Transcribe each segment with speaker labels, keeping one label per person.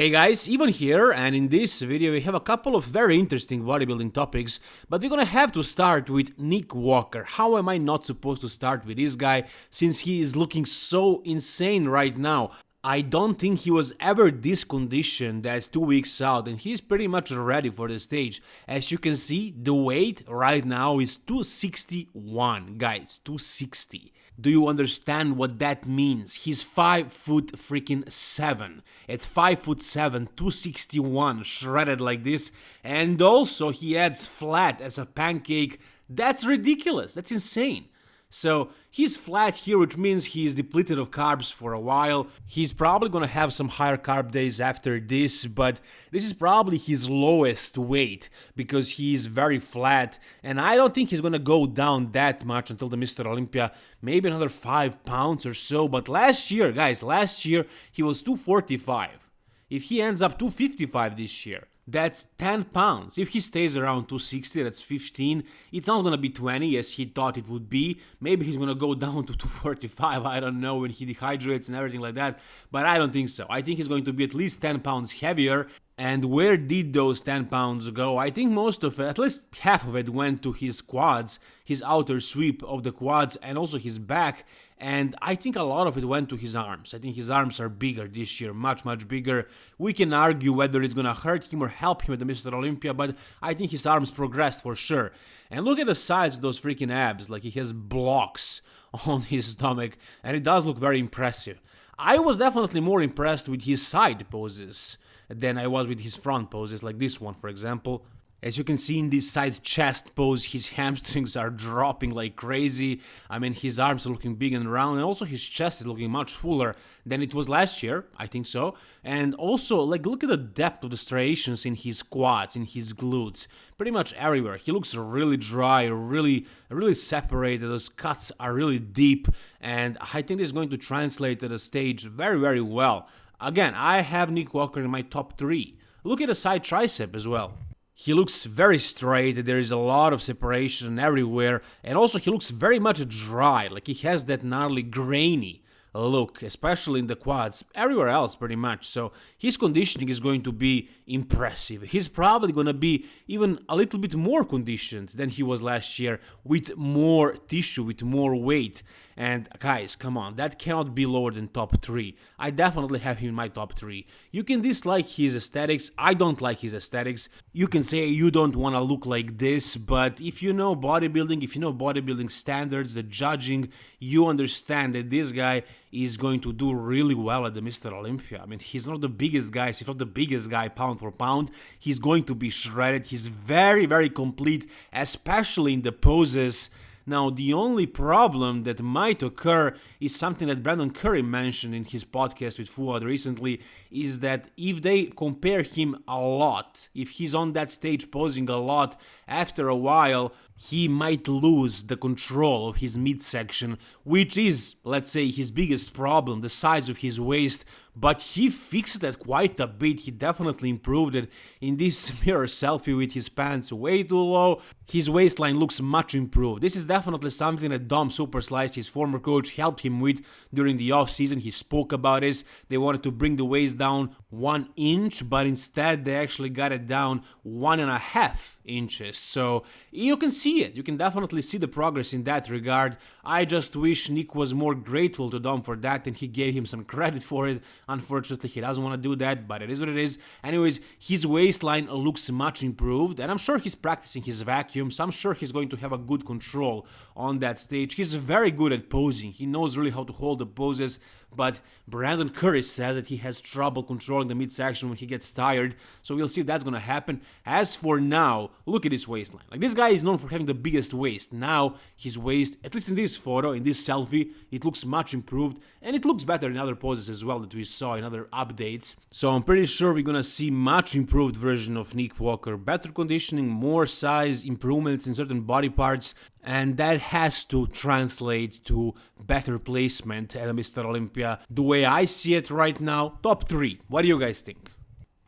Speaker 1: Hey guys, Ivan here, and in this video we have a couple of very interesting bodybuilding topics, but we're gonna have to start with Nick Walker. How am I not supposed to start with this guy, since he is looking so insane right now? I don't think he was ever this conditioned at two weeks out and he's pretty much ready for the stage. As you can see, the weight right now is 261, guys, 260. Do you understand what that means? He's 5 foot freaking 7. At 5 foot 7, 261, shredded like this, and also he adds flat as a pancake. That's ridiculous, that's insane. So he's flat here, which means he's depleted of carbs for a while. He's probably gonna have some higher carb days after this, but this is probably his lowest weight because he's very flat. And I don't think he's gonna go down that much until the Mr. Olympia, maybe another 5 pounds or so. But last year, guys, last year he was 245. If he ends up 255 this year, that's 10 pounds. If he stays around 260, that's 15. It's not gonna be 20 as he thought it would be. Maybe he's gonna go down to 245, I don't know, when he dehydrates and everything like that, but I don't think so. I think he's going to be at least 10 pounds heavier. And where did those 10 pounds go? I think most of it, at least half of it, went to his quads, his outer sweep of the quads, and also his back and I think a lot of it went to his arms. I think his arms are bigger this year, much, much bigger. We can argue whether it's gonna hurt him or help him at the Mr. Olympia, but I think his arms progressed for sure. And look at the size of those freaking abs, like he has blocks on his stomach, and it does look very impressive. I was definitely more impressed with his side poses than I was with his front poses, like this one, for example. As you can see in this side chest pose, his hamstrings are dropping like crazy. I mean, his arms are looking big and round, and also his chest is looking much fuller than it was last year, I think so. And also, like, look at the depth of the striations in his quads, in his glutes, pretty much everywhere. He looks really dry, really, really separated. Those cuts are really deep, and I think this is going to translate to the stage very, very well. Again, I have Nick Walker in my top three. Look at the side tricep as well. He looks very straight, there is a lot of separation everywhere, and also he looks very much dry, like he has that gnarly grainy look, especially in the quads, everywhere else pretty much. So his conditioning is going to be impressive. He's probably going to be even a little bit more conditioned than he was last year with more tissue, with more weight. And guys, come on, that cannot be lower than top 3. I definitely have him in my top 3. You can dislike his aesthetics, I don't like his aesthetics. You can say you don't want to look like this, but if you know bodybuilding, if you know bodybuilding standards, the judging, you understand that this guy is going to do really well at the Mr. Olympia. I mean, he's not the biggest guy, he's not the biggest guy pound for pound. He's going to be shredded. He's very, very complete, especially in the poses now, the only problem that might occur is something that Brandon Curry mentioned in his podcast with Fouad recently, is that if they compare him a lot, if he's on that stage posing a lot, after a while, he might lose the control of his midsection, which is, let's say, his biggest problem, the size of his waist, but he fixed that quite a bit, he definitely improved it. In this mirror selfie with his pants way too low, his waistline looks much improved. This is definitely something that Dom Superslice, his former coach, helped him with during the off season. He spoke about this. They wanted to bring the waist down one inch, but instead they actually got it down one and a half inches. So you can see it. You can definitely see the progress in that regard. I just wish Nick was more grateful to Dom for that and he gave him some credit for it. Unfortunately, he doesn't want to do that, but it is what it is. Anyways, his waistline looks much improved and I'm sure he's practicing his vacuums. I'm sure he's going to have a good control on that stage. He's very good at posing. He knows really how to hold the poses but Brandon Curry says that he has trouble controlling the midsection when he gets tired, so we'll see if that's gonna happen. As for now, look at his waistline. Like, this guy is known for having the biggest waist. Now, his waist, at least in this photo, in this selfie, it looks much improved, and it looks better in other poses as well that we saw in other updates. So I'm pretty sure we're gonna see much improved version of Nick Walker. Better conditioning, more size, improvements in certain body parts, and that has to translate to better placement at Mr. Olympia. The way I see it right now, top 3. What do you guys think?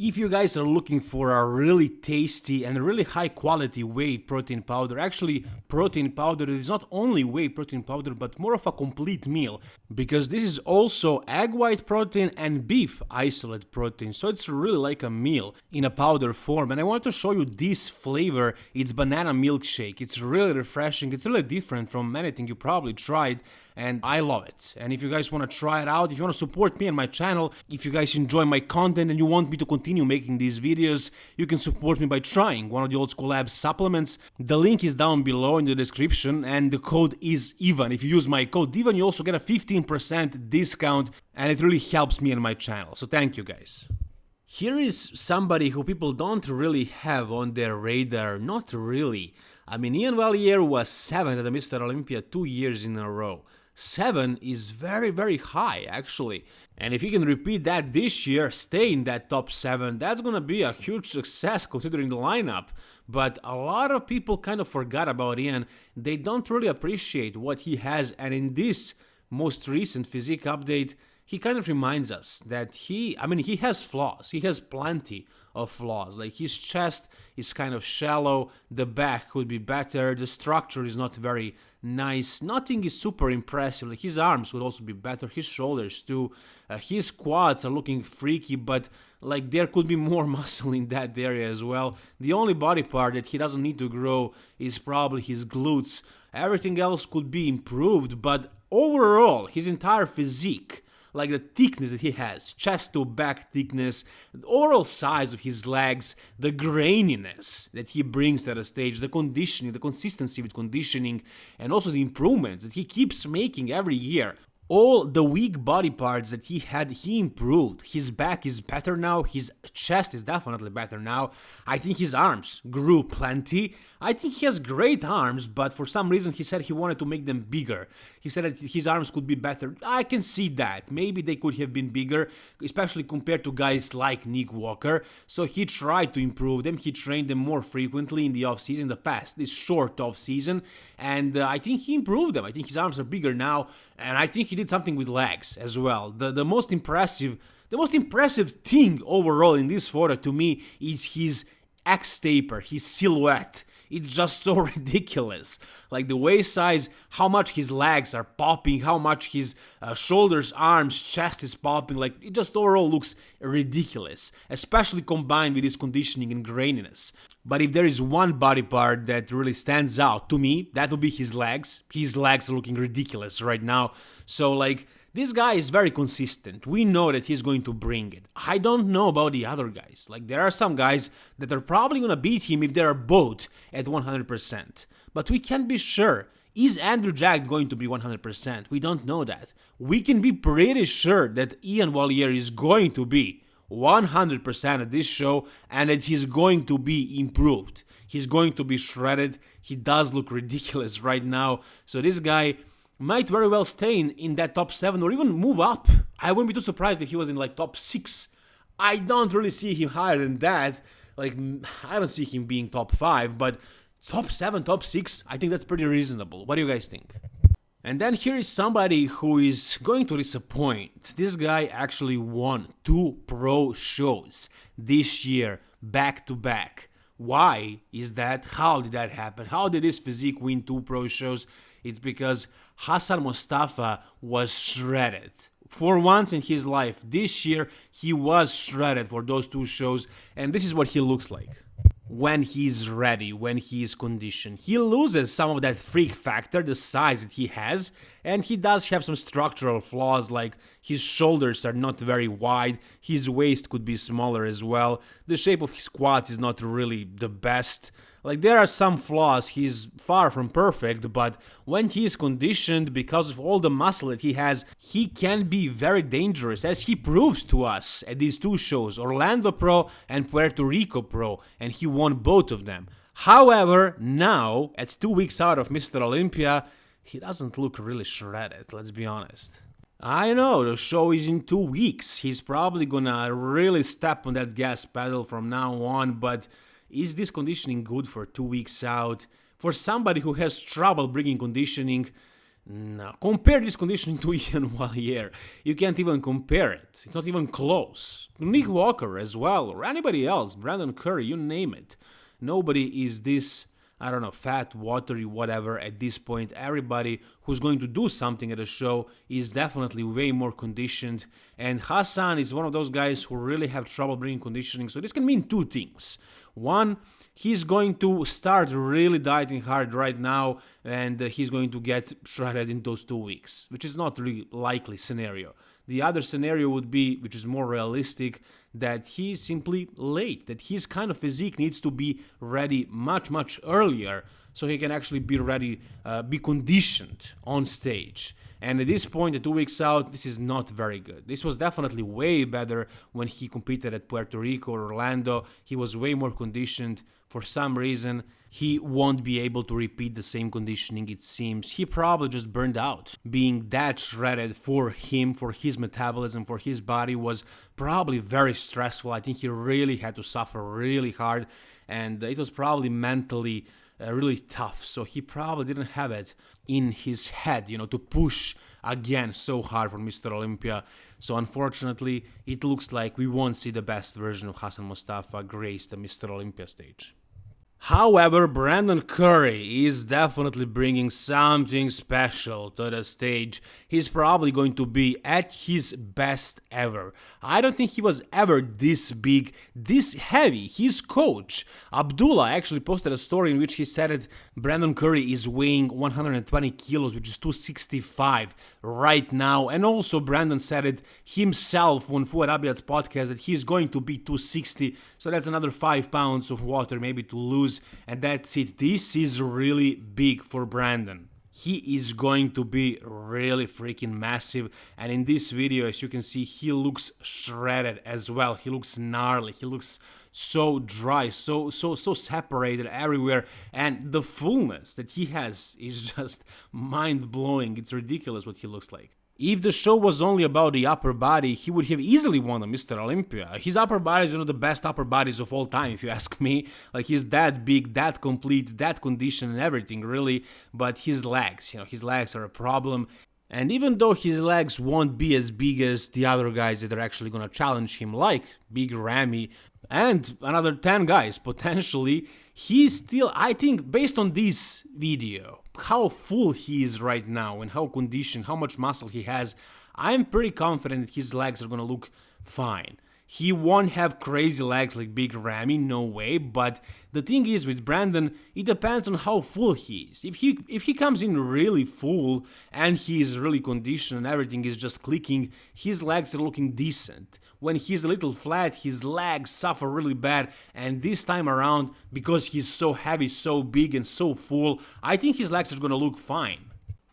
Speaker 1: If you guys are looking for a really tasty and really high quality whey protein powder, actually protein powder is not only whey protein powder but more of a complete meal because this is also egg white protein and beef isolate protein so it's really like a meal in a powder form and I want to show you this flavor, it's banana milkshake, it's really refreshing, it's really different from anything you probably tried and I love it. And if you guys want to try it out, if you want to support me and my channel, if you guys enjoy my content and you want me to continue making these videos, you can support me by trying one of the Old School Labs supplements. The link is down below in the description and the code is EVAN. If you use my code EVAN, you also get a 15% discount and it really helps me and my channel. So thank you guys. Here is somebody who people don't really have on their radar, not really. I mean, Ian Valliere was 7th at the Mr. Olympia two years in a row. 7 is very, very high, actually. And if he can repeat that this year, stay in that top 7, that's gonna be a huge success considering the lineup. But a lot of people kind of forgot about Ian. They don't really appreciate what he has, and in this most recent physique update, he kind of reminds us that he, I mean, he has flaws. He has plenty of flaws. Like his chest is kind of shallow, the back could be better, the structure is not very nice, nothing is super impressive. Like his arms would also be better, his shoulders too. Uh, his quads are looking freaky, but like there could be more muscle in that area as well. The only body part that he doesn't need to grow is probably his glutes. Everything else could be improved, but overall, his entire physique like the thickness that he has, chest to back thickness, the overall size of his legs, the graininess that he brings to the stage, the conditioning, the consistency with conditioning, and also the improvements that he keeps making every year all the weak body parts that he had, he improved. His back is better now, his chest is definitely better now. I think his arms grew plenty. I think he has great arms, but for some reason he said he wanted to make them bigger. He said that his arms could be better. I can see that. Maybe they could have been bigger, especially compared to guys like Nick Walker. So he tried to improve them. He trained them more frequently in the off-season, the past, this short off-season, and uh, I think he improved them. I think his arms are bigger now, and I think he did something with legs as well. The the most impressive the most impressive thing overall in this photo to me is his X taper, his silhouette. It's just so ridiculous. Like the waist size, how much his legs are popping, how much his uh, shoulders, arms, chest is popping. Like it just overall looks ridiculous, especially combined with his conditioning and graininess. But if there is one body part that really stands out to me, that would be his legs. His legs are looking ridiculous right now. So like this guy is very consistent. We know that he's going to bring it. I don't know about the other guys. Like, there are some guys that are probably to beat him if they are both at 100%. But we can't be sure. Is Andrew Jacked going to be 100%? We don't know that. We can be pretty sure that Ian Valliere is going to be 100% at this show and that he's going to be improved. He's going to be shredded. He does look ridiculous right now. So this guy might very well stay in, in that top 7 or even move up. I wouldn't be too surprised if he was in like top 6. I don't really see him higher than that. Like, I don't see him being top 5, but top 7, top 6, I think that's pretty reasonable. What do you guys think? And then here is somebody who is going to disappoint. This guy actually won two pro shows this year, back to back. Why is that? How did that happen? How did this physique win two pro shows? It's because Hassan Mustafa was shredded. For once in his life, this year, he was shredded for those two shows, and this is what he looks like when he's ready, when he is conditioned. He loses some of that freak factor, the size that he has, and he does have some structural flaws like his shoulders are not very wide, his waist could be smaller as well, the shape of his quads is not really the best. Like there are some flaws, he's far from perfect, but when he is conditioned because of all the muscle that he has, he can be very dangerous as he proved to us at these two shows, Orlando Pro and Puerto Rico Pro, and he won both of them. However, now, at two weeks out of Mr. Olympia, he doesn't look really shredded, let's be honest. I know, the show is in two weeks. He's probably gonna really step on that gas pedal from now on, but is this conditioning good for two weeks out? For somebody who has trouble bringing conditioning, No. Compare this conditioning to Ian Valliere. You can't even compare it. It's not even close. Nick Walker as well, or anybody else, Brandon Curry, you name it. Nobody is this, I don't know, fat, watery, whatever at this point. Everybody who's going to do something at a show is definitely way more conditioned. And Hassan is one of those guys who really have trouble bringing conditioning. So this can mean two things. One, he's going to start really dieting hard right now and uh, he's going to get shredded in those two weeks, which is not really likely scenario. The other scenario would be, which is more realistic, that he's simply late, that his kind of physique needs to be ready much, much earlier so he can actually be ready, uh, be conditioned on stage. And at this point, two weeks out, this is not very good. This was definitely way better when he competed at Puerto Rico or Orlando. He was way more conditioned. For some reason, he won't be able to repeat the same conditioning, it seems. He probably just burned out. Being that shredded for him, for his metabolism, for his body was probably very stressful. I think he really had to suffer really hard, and it was probably mentally uh, really tough. So he probably didn't have it in his head, you know, to push again so hard for Mr. Olympia. So unfortunately, it looks like we won't see the best version of Hassan Mustafa grace the Mr. Olympia stage. However, Brandon Curry is definitely bringing something special to the stage. He's probably going to be at his best ever. I don't think he was ever this big, this heavy. His coach, Abdullah, actually posted a story in which he said that Brandon Curry is weighing 120 kilos, which is 265 right now. And also, Brandon said it himself on Fouad Abiad's podcast that he's going to be 260. So that's another 5 pounds of water maybe to lose and that's it. This is really big for Brandon. He is going to be really freaking massive, and in this video, as you can see, he looks shredded as well. He looks gnarly. He looks so dry, so so so separated everywhere, and the fullness that he has is just mind blowing. It's ridiculous what he looks like. If the show was only about the upper body, he would have easily won a Mr. Olympia. His upper body is one of the best upper bodies of all time, if you ask me. Like, he's that big, that complete, that condition and everything, really. But his legs, you know, his legs are a problem. And even though his legs won't be as big as the other guys that are actually gonna challenge him, like Big Ramy and another 10 guys potentially, he's still, I think, based on this video, how full he is right now and how conditioned, how much muscle he has, I'm pretty confident that his legs are gonna look fine. He won't have crazy legs like Big Ramy, no way, but the thing is with Brandon, it depends on how full he is. If he if he comes in really full and he is really conditioned and everything is just clicking, his legs are looking decent. When he's a little flat, his legs suffer really bad, and this time around, because he's so heavy, so big and so full, I think his legs are gonna look fine.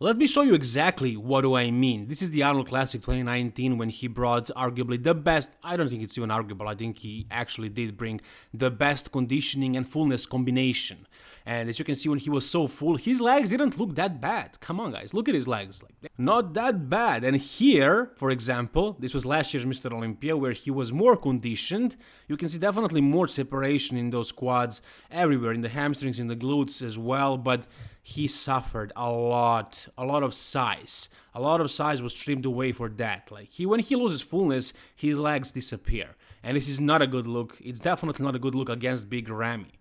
Speaker 1: Let me show you exactly what do I mean. This is the Arnold Classic 2019 when he brought arguably the best, I don't think it's even arguable, I think he actually did bring the best conditioning and fullness combination. And as you can see when he was so full, his legs didn't look that bad. Come on guys, look at his legs. Like, not that bad. And here, for example, this was last year's Mr. Olympia where he was more conditioned. You can see definitely more separation in those quads everywhere, in the hamstrings, in the glutes as well. But he suffered a lot, a lot of size. A lot of size was trimmed away for that. Like he, when he loses fullness, his legs disappear, and this is not a good look. It's definitely not a good look against Big Ramy.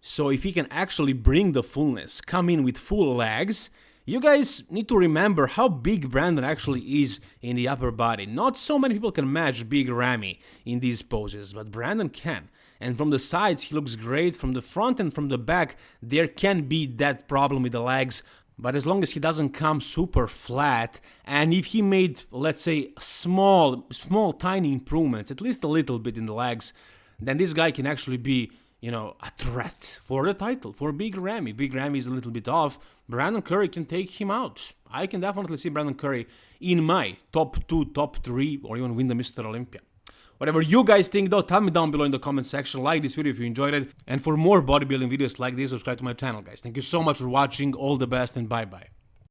Speaker 1: So if he can actually bring the fullness, come in with full legs, you guys need to remember how big Brandon actually is in the upper body. Not so many people can match Big Ramy in these poses, but Brandon can. And from the sides, he looks great. From the front and from the back, there can be that problem with the legs. But as long as he doesn't come super flat, and if he made, let's say, small, small, tiny improvements, at least a little bit in the legs, then this guy can actually be you know, a threat for the title, for Big Ramy. Big Ramy is a little bit off. Brandon Curry can take him out. I can definitely see Brandon Curry in my top two, top three, or even win the Mr. Olympia. Whatever you guys think though, tell me down below in the comment section, like this video if you enjoyed it, and for more bodybuilding videos like this, subscribe to my channel guys. Thank you so much for watching, all the best and bye bye.